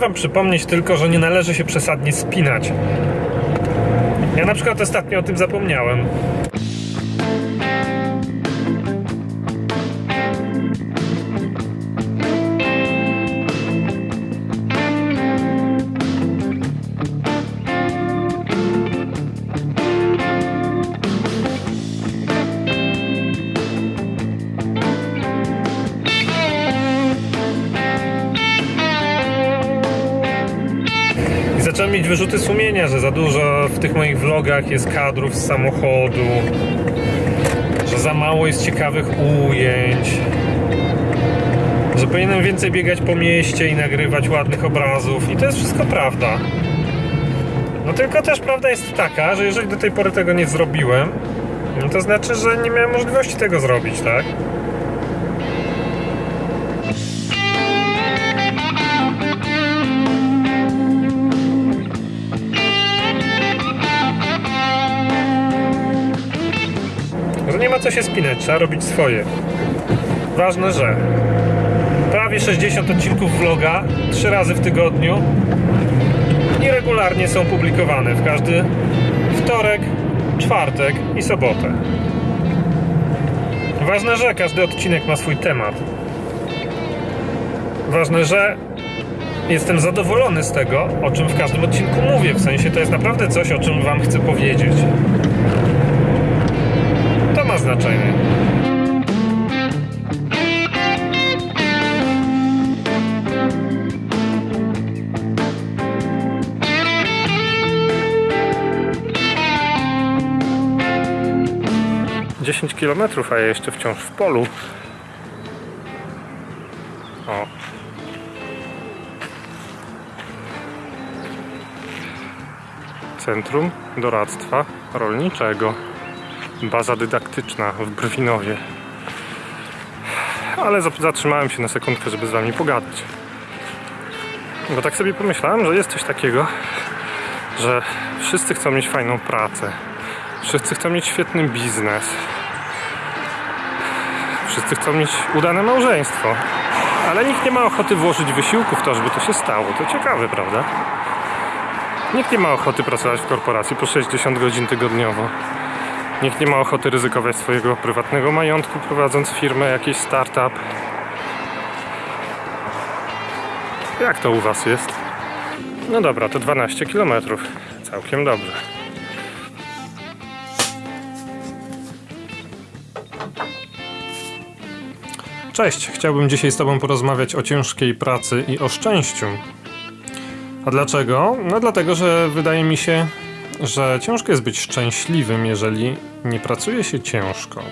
Chciałem wam przypomnieć tylko, że nie należy się przesadnie spinać. Ja na przykład ostatnio o tym zapomniałem. Wyrzuty sumienia, że za dużo w tych moich vlogach jest kadrów z samochodu, że za mało jest ciekawych ujęć, że powinienem więcej biegać po mieście i nagrywać ładnych obrazów. I to jest wszystko prawda. No tylko też prawda jest taka, że jeżeli do tej pory tego nie zrobiłem, no to znaczy, że nie miałem możliwości tego zrobić, tak? Co się spinać, trzeba robić swoje. Ważne, że prawie 60 odcinków vloga, 3 razy w tygodniu i regularnie są publikowane w każdy wtorek, czwartek i sobotę. Ważne, że każdy odcinek ma swój temat. Ważne, że jestem zadowolony z tego, o czym w każdym odcinku mówię. W sensie to jest naprawdę coś, o czym Wam chcę powiedzieć. Znaczenie. Dziesięć kilometrów, a ja jeszcze wciąż w polu. O. Centrum Doradztwa Rolniczego. Baza dydaktyczna w Brwinowie. Ale zatrzymałem się na sekundkę, żeby z wami pogadać. Bo tak sobie pomyślałem, że jest coś takiego, że wszyscy chcą mieć fajną pracę. Wszyscy chcą mieć świetny biznes. Wszyscy chcą mieć udane małżeństwo. Ale nikt nie ma ochoty włożyć wysiłku w to, żeby to się stało. To ciekawe, prawda? Nikt nie ma ochoty pracować w korporacji po 60 godzin tygodniowo. Nikt nie ma ochoty ryzykować swojego prywatnego majątku, prowadząc firmę, jakiś startup. Jak to u Was jest? No dobra, to 12 km. Całkiem dobrze. Cześć, chciałbym dzisiaj z Tobą porozmawiać o ciężkiej pracy i o szczęściu. A dlaczego? No dlatego, że wydaje mi się, że ciężko jest być szczęśliwym, jeżeli nie pracuje się ciężko.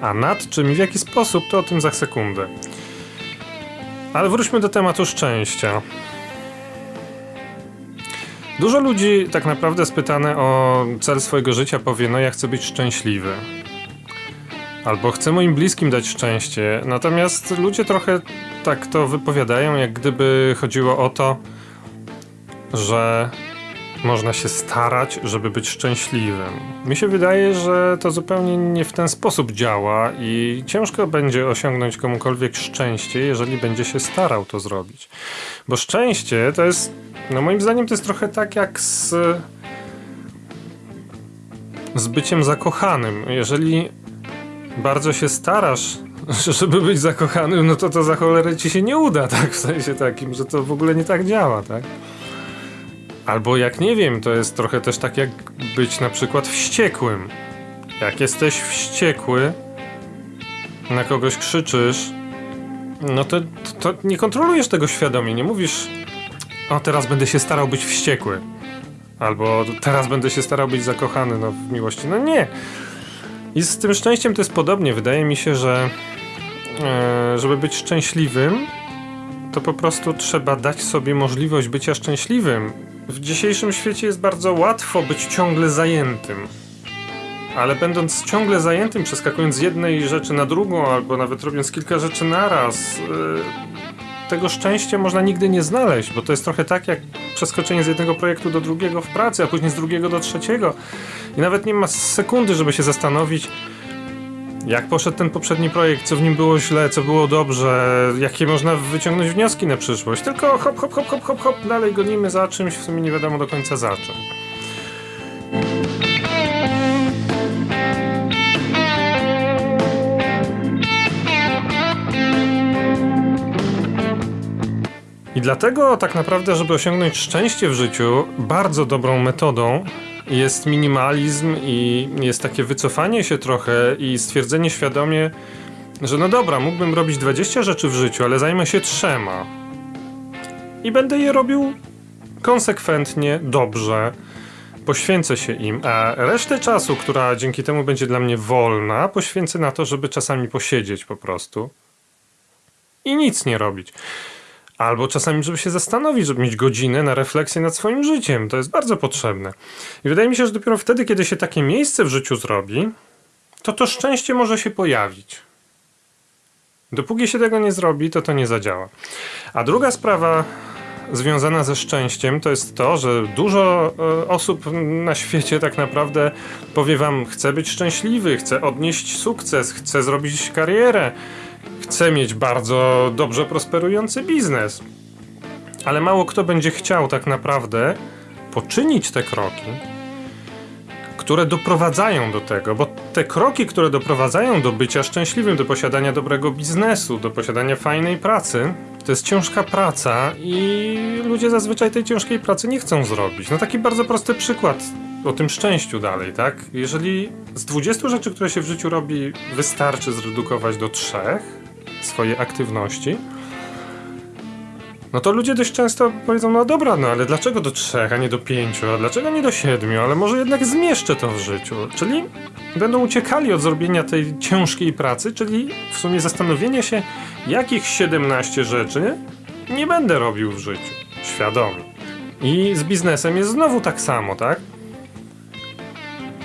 A nad czym i w jaki sposób, to o tym za sekundę. Ale wróćmy do tematu szczęścia. Dużo ludzi tak naprawdę spytane o cel swojego życia powie, no ja chcę być szczęśliwy. Albo chcę moim bliskim dać szczęście. Natomiast ludzie trochę tak to wypowiadają, jak gdyby chodziło o to, że można się starać, żeby być szczęśliwym. Mi się wydaje, że to zupełnie nie w ten sposób działa i ciężko będzie osiągnąć komukolwiek szczęście, jeżeli będzie się starał to zrobić. Bo szczęście to jest, no moim zdaniem, to jest trochę tak jak z, z byciem zakochanym. Jeżeli bardzo się starasz, żeby być zakochanym, no to to za cholerę ci się nie uda, tak? W sensie takim, że to w ogóle nie tak działa, tak? Albo jak nie wiem, to jest trochę też tak jak być na przykład wściekłym. Jak jesteś wściekły, na kogoś krzyczysz, no to, to nie kontrolujesz tego świadomie, nie mówisz o teraz będę się starał być wściekły. Albo teraz będę się starał być zakochany no, w miłości. No nie. I z tym szczęściem to jest podobnie. Wydaje mi się, że e, żeby być szczęśliwym, to po prostu trzeba dać sobie możliwość bycia szczęśliwym. W dzisiejszym świecie jest bardzo łatwo być ciągle zajętym. Ale będąc ciągle zajętym, przeskakując z jednej rzeczy na drugą, albo nawet robiąc kilka rzeczy naraz, yy, tego szczęścia można nigdy nie znaleźć, bo to jest trochę tak jak przeskoczenie z jednego projektu do drugiego w pracy, a później z drugiego do trzeciego. I nawet nie ma sekundy, żeby się zastanowić, Jak poszedł ten poprzedni projekt, co w nim było źle, co było dobrze, jakie można wyciągnąć wnioski na przyszłość. Tylko hop, hop, hop, hop, hop, hop, dalej gonimy za czymś, w sumie nie wiadomo do końca za czym. I dlatego tak naprawdę, żeby osiągnąć szczęście w życiu, bardzo dobrą metodą jest minimalizm i jest takie wycofanie się trochę i stwierdzenie świadomie, że no dobra, mógłbym robić 20 rzeczy w życiu, ale zajmę się trzema. I będę je robił konsekwentnie, dobrze, poświęcę się im, a resztę czasu, która dzięki temu będzie dla mnie wolna, poświęcę na to, żeby czasami posiedzieć po prostu i nic nie robić. Albo czasami, żeby się zastanowić, żeby mieć godzinę na refleksję nad swoim życiem. To jest bardzo potrzebne. I wydaje mi się, że dopiero wtedy, kiedy się takie miejsce w życiu zrobi, to to szczęście może się pojawić. Dopóki się tego nie zrobi, to to nie zadziała. A druga sprawa związana ze szczęściem to jest to, że dużo e, osób na świecie tak naprawdę powie wam: chcę być szczęśliwy, chcę odnieść sukces, chcę zrobić karierę, chcę mieć bardzo dobrze prosperujący biznes. Ale mało kto będzie chciał tak naprawdę poczynić te kroki, które doprowadzają do tego, bo te kroki, które doprowadzają do bycia szczęśliwym, do posiadania dobrego biznesu, do posiadania fajnej pracy, to jest ciężka praca i ludzie zazwyczaj tej ciężkiej pracy nie chcą zrobić. No taki bardzo prosty przykład o tym szczęściu dalej, tak? Jeżeli z 20 rzeczy, które się w życiu robi, wystarczy zredukować do trzech swoje aktywności, no to ludzie dość często powiedzą, no dobra, no ale dlaczego do trzech, a nie do pięciu, a dlaczego nie do siedmiu, ale może jednak zmieszczę to w życiu. Czyli będą uciekali od zrobienia tej ciężkiej pracy, czyli w sumie zastanowienie się, jakich 17 rzeczy nie będę robił w życiu. Świadomie. I z biznesem jest znowu tak samo, tak?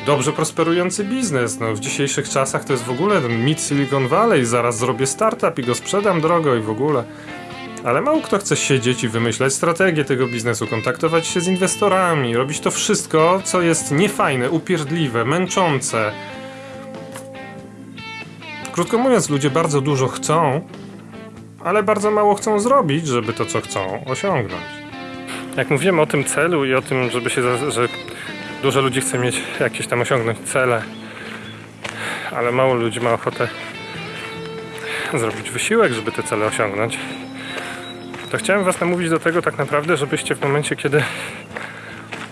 Dobrze prosperujący biznes. No, w dzisiejszych czasach to jest w ogóle ten mit Silicon Valley. Zaraz zrobię startup i go sprzedam drogo i w ogóle. Ale mało kto chce siedzieć i wymyślać strategię tego biznesu, kontaktować się z inwestorami, robić to wszystko, co jest niefajne, upierdliwe, męczące. Krótko mówiąc, ludzie bardzo dużo chcą, ale bardzo mało chcą zrobić, żeby to, co chcą, osiągnąć. Jak mówiłem o tym celu i o tym, żeby się, że dużo ludzi chce mieć jakieś tam osiągnąć cele, ale mało ludzi ma ochotę zrobić wysiłek, żeby te cele osiągnąć, to chciałem Was namówić do tego tak naprawdę, żebyście w momencie, kiedy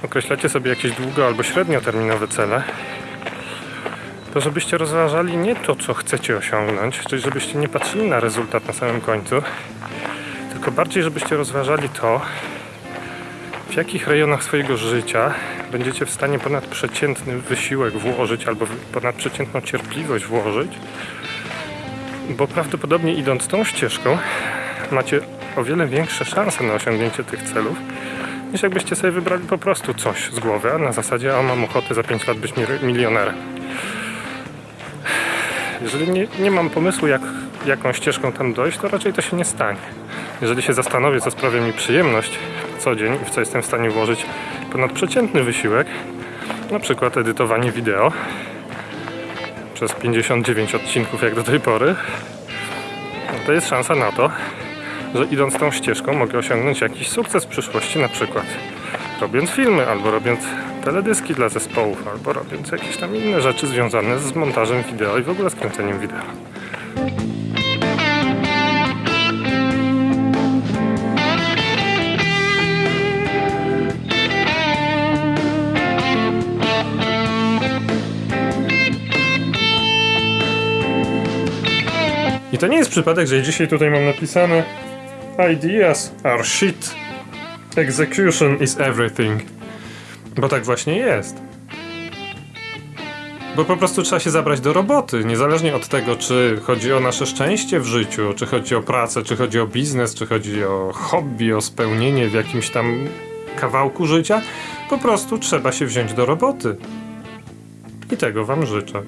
określacie sobie jakieś długo albo średnioterminowe cele, to żebyście rozważali nie to, co chcecie osiągnąć, czyli żebyście nie patrzyli na rezultat na samym końcu, tylko bardziej, żebyście rozważali to, w jakich rejonach swojego życia będziecie w stanie ponadprzeciętny wysiłek włożyć albo ponadprzeciętną cierpliwość włożyć, bo prawdopodobnie idąc tą ścieżką macie o wiele większe szanse na osiągnięcie tych celów, niż jakbyście sobie wybrali po prostu coś z głowy, a na zasadzie, a mam ochotę za 5 lat być mi- milionerem. Jeżeli nie, nie mam pomysłu, jak, jaką ścieżką tam dojść, to raczej to się nie stanie. Jeżeli się zastanowię, co sprawia mi przyjemność co dzień i w co jestem w stanie włożyć ponadprzeciętny wysiłek, na przykład edytowanie wideo przez 59 odcinków jak do tej pory, to jest szansa na to, że idąc tą ścieżką mogę osiągnąć jakiś sukces w przyszłości, na przykład robiąc filmy, albo robiąc teledyski dla zespołów, albo robiąc jakieś tam inne rzeczy związane z montażem wideo i w ogóle z kręceniem wideo. I to nie jest przypadek, że dzisiaj tutaj mam napisane Ideas are shit. Execution is everything. Bo tak właśnie jest. Bo po prostu trzeba się zabrać do roboty, niezależnie od tego, czy chodzi o nasze szczęście w życiu, czy chodzi o pracę, czy chodzi o biznes, czy chodzi o hobby, o spełnienie w jakimś tam kawałku życia. Po prostu trzeba się wziąć do roboty. I tego Wam życzę.